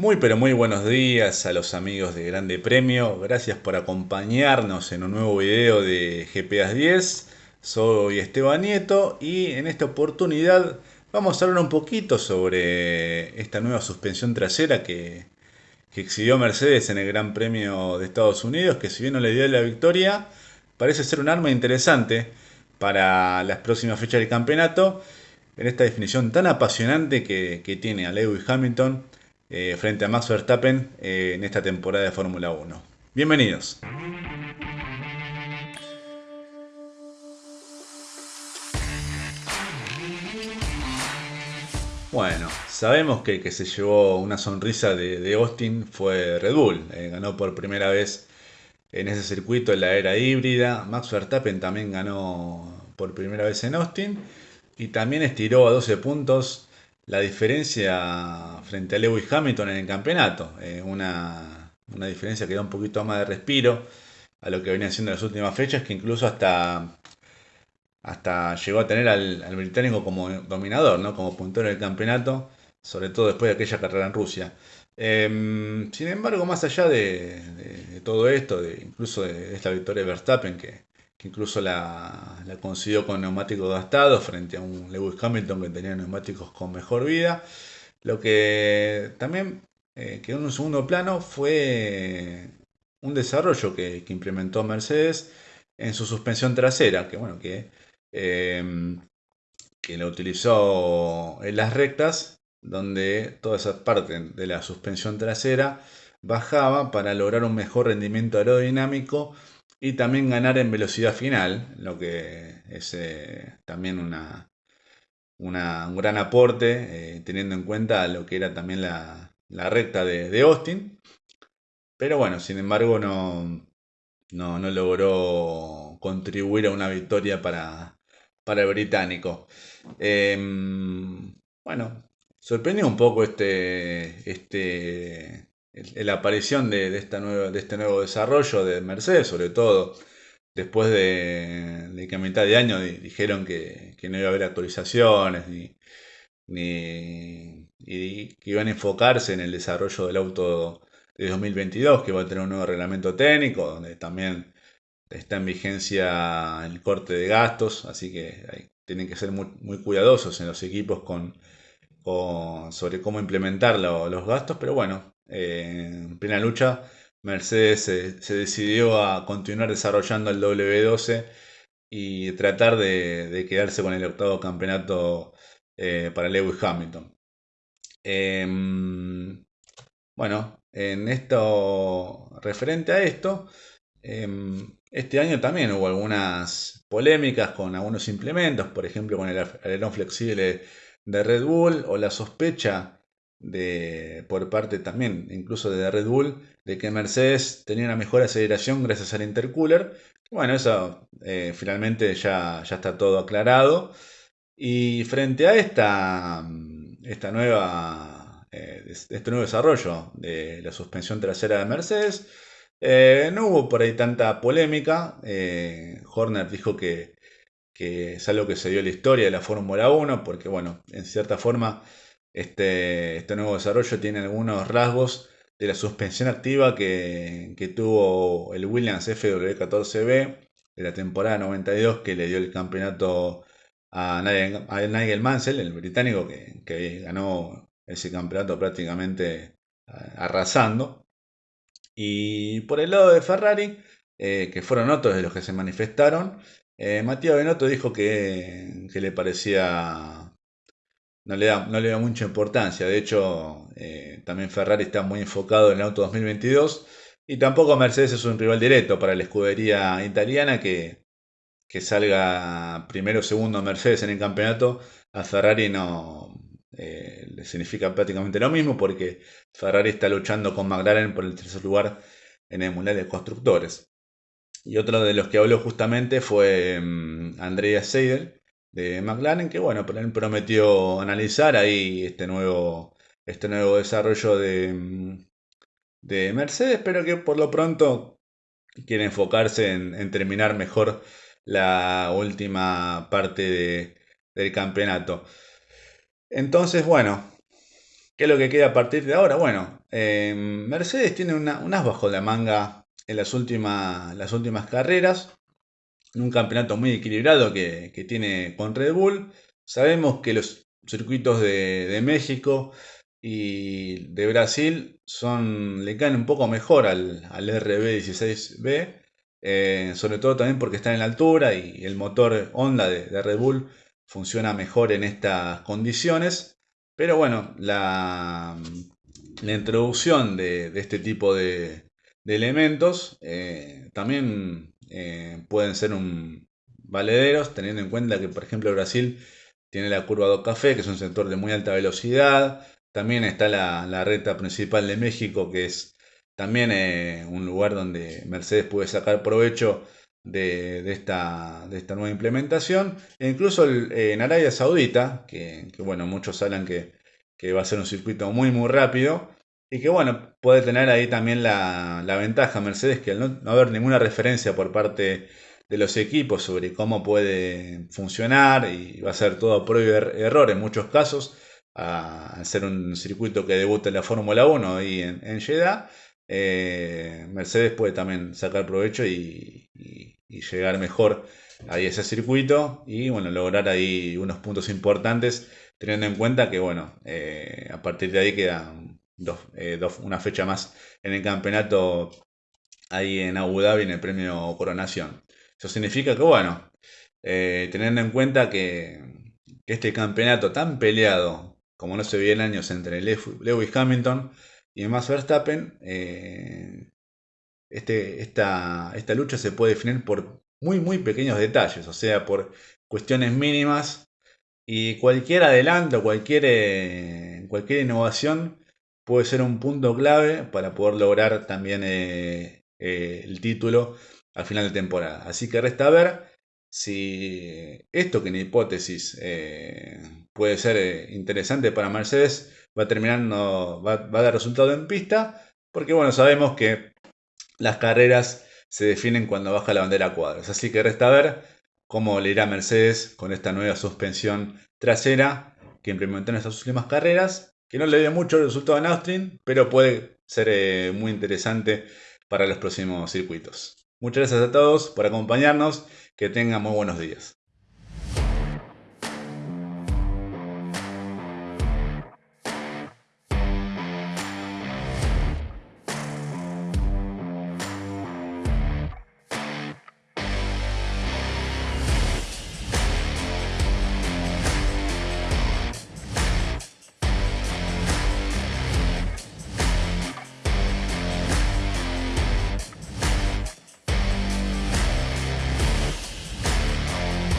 Muy pero muy buenos días a los amigos de Grande Premio, gracias por acompañarnos en un nuevo video de GPAs 10. Soy Esteban Nieto y en esta oportunidad vamos a hablar un poquito sobre esta nueva suspensión trasera que, exhibió Mercedes en el Gran Premio de Estados Unidos, que si bien no le dio la victoria, parece ser un arma interesante para las próximas fechas del campeonato, en esta definición tan apasionante que, que tiene a Lewis Hamilton eh, frente a Max Verstappen eh, en esta temporada de Fórmula 1. Bienvenidos. Bueno, sabemos que el que se llevó una sonrisa de, Austin fue Red Bull. Eh, ganó por primera vez en ese circuito en la era híbrida. Max Verstappen también ganó por primera vez en Austin. Y también estiró a 12 puntos la diferencia frente a Lewis Hamilton en el campeonato. Eh, una, diferencia que da un poquito más de respiro a lo que venía haciendo en las últimas fechas, que incluso hasta, hasta llegó a tener al, británico como dominador, ¿no? como puntero del campeonato, sobre todo después de aquella carrera en Rusia. Em, sin embargo, más allá de, todo esto, de, incluso de esta victoria de Verstappen, que, que incluso la, consiguió con neumáticos gastados frente a un Lewis Hamilton que tenía neumáticos con mejor vida. Lo que también eh, quedó en un segundo plano fue un desarrollo que, implementó Mercedes en su suspensión trasera, que bueno, que, em, que lo utilizó en las rectas, donde toda esa parte de la suspensión trasera bajaba para lograr un mejor rendimiento aerodinámico y también ganar en velocidad final, lo que es eh, también una, un gran aporte, eh, teniendo en cuenta lo que era también la, recta de, Austin. Pero bueno, sin embargo, no, no, logró contribuir a una victoria para, para el británico. Em, bueno, sorprendió un poco este, este la aparición de, esta nueva, de este nuevo desarrollo de Mercedes, sobre todo después de, que a mitad de año dijeron que, no iba a haber actualizaciones ni, y que iban a enfocarse en el desarrollo del auto de 2022, que va a tener un nuevo reglamento técnico, donde también está en vigencia el corte de gastos, así que tienen que ser muy, cuidadosos en los equipos con, sobre cómo implementar los gastos, pero bueno, en plena lucha, Mercedes se, decidió a continuar desarrollando el W12 y tratar de, quedarse con el octavo campeonato eh, para Lewis Hamilton. Em, bueno, en esto, referente a esto, em, este año también hubo algunas polémicas con algunos implementos, por ejemplo con el alerón flexible de Red Bull o la sospecha de, por parte también, incluso de Red Bull, de que Mercedes tenía una mejor aceleración gracias al intercooler. Bueno, eso eh, finalmente ya, ya está todo aclarado. Y frente a esta, esta nueva, eh, este nuevo desarrollo de la suspensión trasera de Mercedes, eh, no hubo por ahí tanta polémica. Horner dijo que, que es algo que se dio en la historia de la Fórmula 1, porque bueno, en cierta forma este, este nuevo desarrollo tiene algunos rasgos de la suspensión activa que, tuvo el Williams FW14B de la temporada 92 que le dio el campeonato a Nigel, Mansell, el británico que, ganó ese campeonato prácticamente arrasando. Y por el lado de Ferrari, eh, que fueron otros de los que se manifestaron, eh, Matías Benotto dijo que, que le parecía no le da, no le da mucha importancia. De hecho, eh, también Ferrari está muy enfocado en el auto 2022 y tampoco Mercedes es un rival directo para la escudería italiana que, que salga primero o segundo Mercedes en el campeonato. A Ferrari no eh, le significa prácticamente lo mismo porque Ferrari está luchando con McLaren por el tercer lugar en el Mundial de Constructores. Y otro de los que habló justamente fue mm, Andrea Seidel, de McLaren, que bueno, él prometió analizar ahí este nuevo, este nuevo desarrollo de, de Mercedes, pero que por lo pronto quiere enfocarse en, terminar mejor la última parte del campeonato. Entonces, bueno, ¿Qué es lo que queda a partir de ahora? Bueno, eh, Mercedes tiene unas bajo la manga en las últimas, las últimas carreras. Un campeonato muy equilibrado que, tiene con Red Bull. Sabemos que los circuitos de, México y de Brasil son, le caen un poco mejor al, RB16B. Eh, sobre todo también porque están en la altura y el motor Honda de Red Bull funciona mejor en estas condiciones. Pero bueno, la, la introducción de, este tipo de, elementos eh, también eh, pueden ser un valederos, teniendo en cuenta que, por ejemplo, Brasil tiene la curva 2 Café, que es un sector de muy alta velocidad. También está la, la recta principal de México, que es también eh, un lugar donde Mercedes puede sacar provecho de, esta, de esta nueva implementación. E incluso en Arabia Saudita, que, bueno, muchos hablan que, va a ser un circuito muy muy rápido. Y que bueno, puede tener ahí también la, ventaja Mercedes que al no, haber ninguna referencia por parte de los equipos sobre cómo puede funcionar y va a ser todo prueba y er, error en muchos casos, a, ser un circuito que debuta en la Fórmula 1 ahí en, en Jeddah, eh, Mercedes puede también sacar provecho y, llegar mejor a ese circuito y bueno, lograr ahí unos puntos importantes, teniendo en cuenta que bueno, eh, a partir de ahí queda eh, una fecha más en el campeonato ahí en Abu Dhabi en el premio Coronación. Eso significa que bueno, teniendo en cuenta que, este campeonato tan peleado como no se vio en años entre Lewis Hamilton, y además Verstappen, eh, este, esta, esta lucha se puede definir por muy, muy pequeños detalles, o sea, por cuestiones mínimas y cualquier adelanto, cualquier, eh, cualquier innovación puede ser un punto clave para poder lograr también eh, el título al final de temporada. Así que resta ver si esto que en hipótesis puede ser interesante para Mercedes va terminando, va, va a dar resultado en pista, porque bueno, sabemos que las carreras se definen cuando baja la bandera a cuadros. Así que resta ver cómo le irá Mercedes con esta nueva suspensión trasera que implementó en estas últimas carreras, que no le dio mucho resultado en Austin, pero puede ser eh, muy interesante para los próximos circuitos. Muchas gracias a todos por acompañarnos, que tengan muy buenos días.